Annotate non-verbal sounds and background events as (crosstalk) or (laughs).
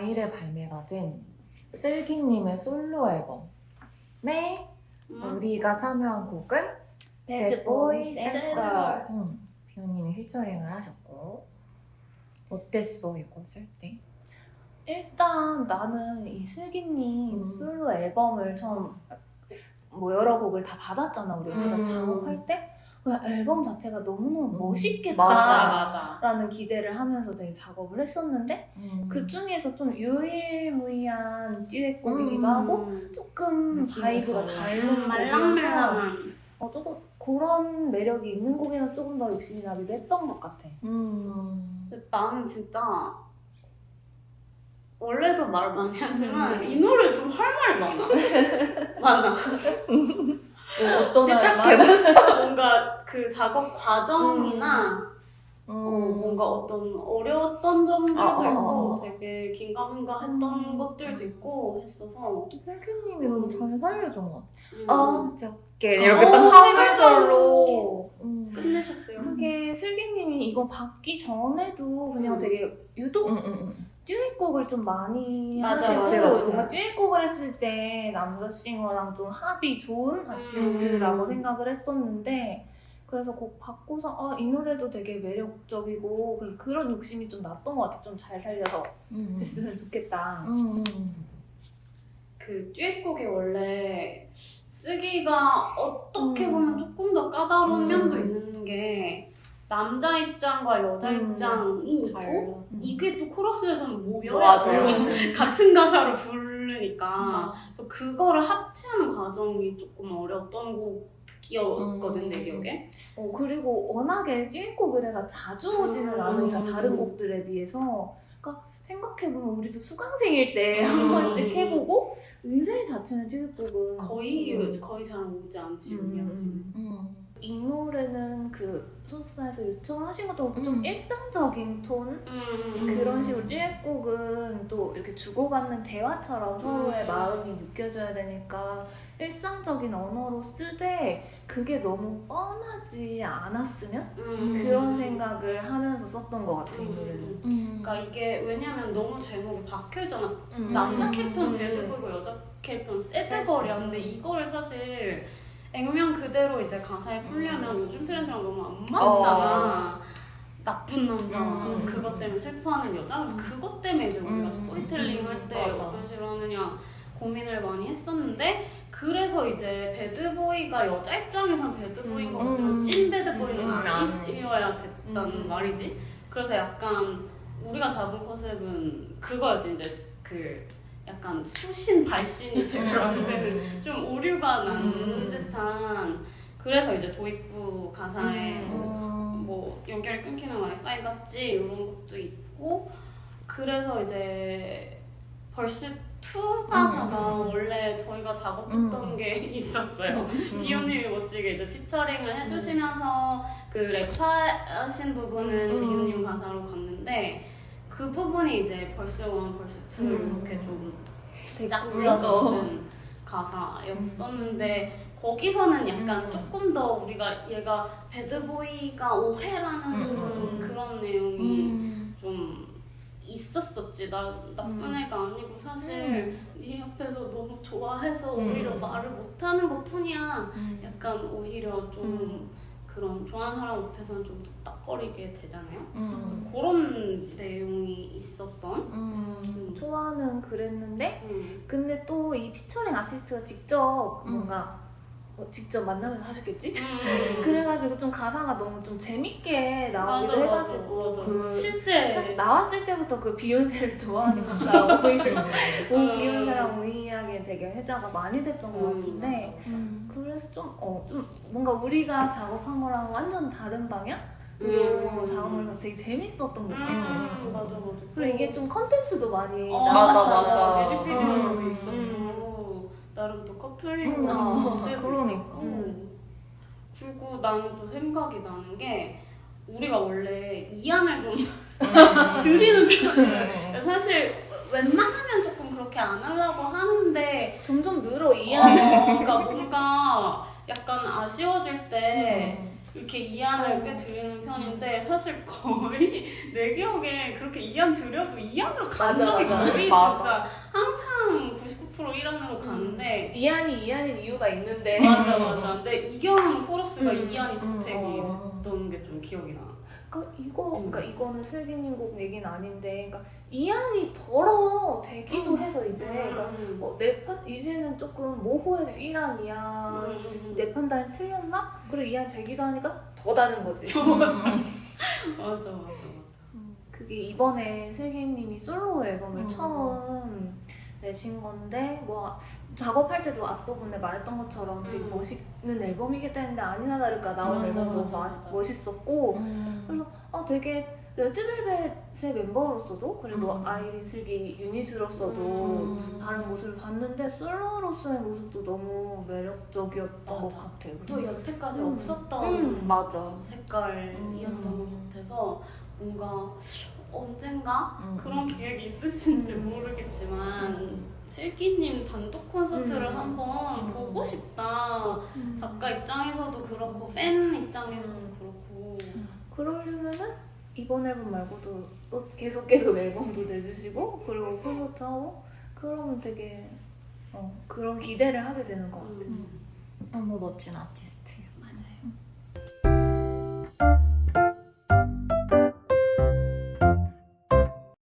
4일에 발매가 된 슬기님의 솔로 앨범에 음. 우리가 참여한 곡은 Bad Boy Sad Girl. 음, 비오님이 피처링을 하셨고 어땠어 이거 쓸 때? 일단 나는 이 슬기님 음. 솔로 앨범을 처음 뭐 여러 곡을 다 받았잖아 우리 음. 받아서 작업할 때 그냥 앨범 자체가 너무너무 음. 멋있겠다 맞아, 맞아. 라는 기대를 하면서 되게 작업을 했었는데 음. 그 중에서 좀 유일무이한 듀엣곡이기도 음. 하고 조금 vibe가 달라. 다른 곡이어서 말랑말랑한. 어, 조금 그런 매력이 있는 곡에서 조금 더 욕심이 나기도 했던 것 같아 음. 나는 진짜 원래도 말 많이 하지만 음. 이 노래 좀 할 말이 많아. (laughs) 많아. (laughs) 어떤 시작해봐. (laughs) 뭔가 그 작업 과정이나 어, 뭔가 어떤 어려웠던 점들도 어, 어, 있고 어, 어. 되게 긴가민가했던 음. 것들도 있고 했어서 슬기님이 너무 잘 살려준 것 같아. 음. 어저께 이렇게 어, 딱 사물절로 음. 끝내셨어요. 그게 슬기님이 이거 받기 전에도 그냥 음. 되게 유독 음, 음, 음. 듀엣곡을 좀 많이 하시고 맞아, 맞아. 뭔가 듀엣곡을 했을 때 남자 싱어랑 좀 합이 좋은 아티스트라고 음. 생각을 했었는데 그래서 곡 받고서 아, 이 노래도 되게 매력적이고 그래서 그런 욕심이 좀 났던 것 같아 좀 잘 살려서 음. 됐으면 좋겠다 음, 음. 그 듀엣곡이 원래 쓰기가 어떻게 음. 보면 조금 더 까다로운 음. 면도 있는 게 남자 입장과 여자 음. 입장이 있고 달라. 이게 또 코러스에서는 모여야. (laughs) 같은 가사를 부르니까 음. 그래서 그거를 합치하는 과정이 조금 어려웠던 곡이었거든 음. 내 기억에 어, 그리고 워낙에 듀엣곡 의뢰가 자주 오지는 음. 않으니까 음. 다른 곡들에 비해서 그러니까 생각해보면 우리도 수강생일 때한 음. 번씩 해보고 의뢰 자체는 듀엣곡은 거의 음. 거의 잘 오지 않지 음, 우리한테 음. 음. 이 노래는 그 소속사에서 요청하신 것도 음. 좀 일상적인 톤 음. 그런 식으로 듀엣곡은 또 이렇게 주고받는 대화처럼 서로의 음. 마음이 느껴져야 되니까 일상적인 언어로 쓰되 그게 너무 뻔하지 않았으면 음. 그런 생각을 하면서 썼던 것 같아 이 노래는. 음. 그러니까 이게 왜냐면 너무 제목이 박혀있잖아 음. 남자 음. 음. bad boy고 여자 캐릭터는 sad. sad girl이야 근데 이거를 사실 액면 그대로 이제 가사에 풀려면 음. 요즘 트렌드랑 너무 안 맞잖아 나쁜 남자 음. 그것 때문에 슬퍼하는 여자 그래서 그것 때문에 이제 우리가 음. 스토리텔링 할 때. 어떤 식으로 하느냐 고민을 많이 했었는데 그래서 이제 bad boy가 여자 입장에선 bad boy인 것 음. 같지만 찐 bad boy는 음. 아니어야 됐단 음. 말이지 그래서 약간 우리가 잡은 컨셉은 그거였지 이제 그 약간 수신 발신이 제대로 안 되는 좀 오류가 나는 음. 듯한 그래서 이제 도입부 가사에 음. 뭐, 뭐 연결이 끊기는 와이파이 같지 이런 것도 있고 그래서 이제 벌써 2 가사가 음. 원래 저희가 작업했던 음. 게 (laughs) 있었어요. 음. 비오님이 멋지게 이제 피처링을 해주시면서 그 랩하신 부분은 음. 비오님 가사로 갔는데 그 부분이 이제 벌스 1, 벌스 2 음. 이렇게 좀. 쓴 가사였었는데 거기서는 약간 음. 조금 더 우리가 얘가 배드보이가 오해라는 음. 그런 내용이 음. 좀 있었었지. 나 나쁜 음. 애가 아니고 사실 네 옆에서 너무 좋아해서 음. 오히려 말을 못하는 것 뿐이야. 음. 약간 오히려 좀 음. 그런 좋아하는 사람 앞에서는 좀 뚝딱거리게 되잖아요. 음. 그런 내용이 있었던. 음. 음. 초아는 그랬는데 음. 근데 또 이 피처링 아티스트가 직접 음. 뭔가 어, 직접 만나면 하셨겠지? (laughs) 음. 그래가지고 좀 가사가 너무 좀 재밌게 나오기도 맞아, 해가지고 맞아, 맞아. 그 실제 딱 나왔을 때부터 그 비욘세를 좋아하는 것처럼 오히려 오 음. 비욘세랑 유일하게 되게 회자가 많이 됐던 것 음, 같은데 음. 그래서 좀, 어, 좀 뭔가 우리가 작업한 거랑 완전 다른 방향으로 음. 작업을 해서 되게 재밌었던 것 같아. 음, 맞아 맞아. 그리고 이게 좀 컨텐츠도 많이 어, 맞아, 나왔잖아. 맞아. 뮤직비디오도 음, 있었고 나름 또 음, 커플링나 어, 무대도 그러니까. 있었고 음. 그리고 나는 또 생각이 나는 게 우리가 원래 이안을 좀 음. (laughs) 드리는 편이에요. 사실 웬만하면 조금 그렇게 안 하려고 하는데 점점 늘어 어, 이해하는 그러니까 뭔가 약간 아쉬워질 때 음. 이렇게 이안을 꽤 드리는 편인데 사실 거의 (laughs) 내 기억에 그렇게 이안 드려도 이안으로 간 맞아, 적이 맞아. 거의 맞아. 진짜 항상 99% 이안으로 가는데 이한이 이한인 이유가 있는데 맞아 맞아 근데 이경 코러스가 음. 이안이 재택이 음. 됐던 게 좀 기억이 나 그러니까 이거 음. 그러니까 이거는 슬기님 곡 얘기는 아닌데 그러니까 이한이 덜어 되기도 해서 이제 그러니까 음. 어, 내 판, 이제는 조금 모호해서 1한 2한 음. 내 판단이 틀렸나? 그리고 2한 되기도 하니까 더 다는 거지 (laughs) 맞아 맞아 맞아 그게 이번에 슬기님이 솔로 앨범을 음. 처음 내신 건데 뭐 작업할 때도 앞부분에 말했던 것처럼 되게 음. 멋있는 앨범이겠다 했는데 아니나 다를까 나온 맞아, 앨범도 맞아. 멋있었고 음. 그래서 아 되게 레드벨벳의 멤버로서도 그리고 음. 아이린 슬기 유닛으로서도 음. 다른 모습을 봤는데 솔로로서의 모습도 너무 매력적이었던 맞아. 것 같아요. 또 여태까지 음. 없었던 음, 맞아. 색깔이었던 음. 것 같아서 뭔가 언젠가 음. 그런 계획이 있으신지 음. 모르겠지만 음. 슬기님 단독 콘서트를 음. 한번 음. 보고 싶다 음. 작가 입장에서도 그렇고 팬 입장에서도 음. 그렇고 그러려면은 이번 앨범 말고도 또 계속 계속 앨범도 내주시고 그리고 콘서트 하고 그러면 되게 어, 그런 기대를 하게 되는 것 같아요. 음. 너무 멋진 아티스트예요.